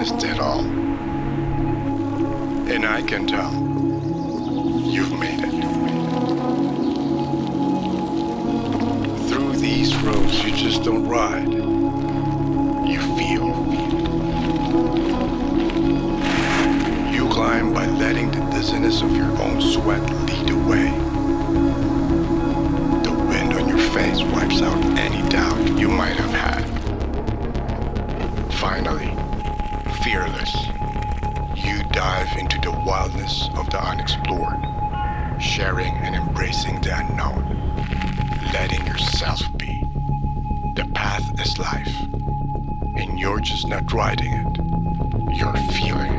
witnessed it all. And I can tell you've made it. Through these roads, you just don't ride. You feel. You climb by letting the dizziness of your own sweat lead the way. The wind on your face wipes out any doubt you might have had. Finally, fearless, you dive into the wildness of the unexplored, sharing and embracing the unknown, letting yourself be. The path is life, and you're just not riding it, you're feeling.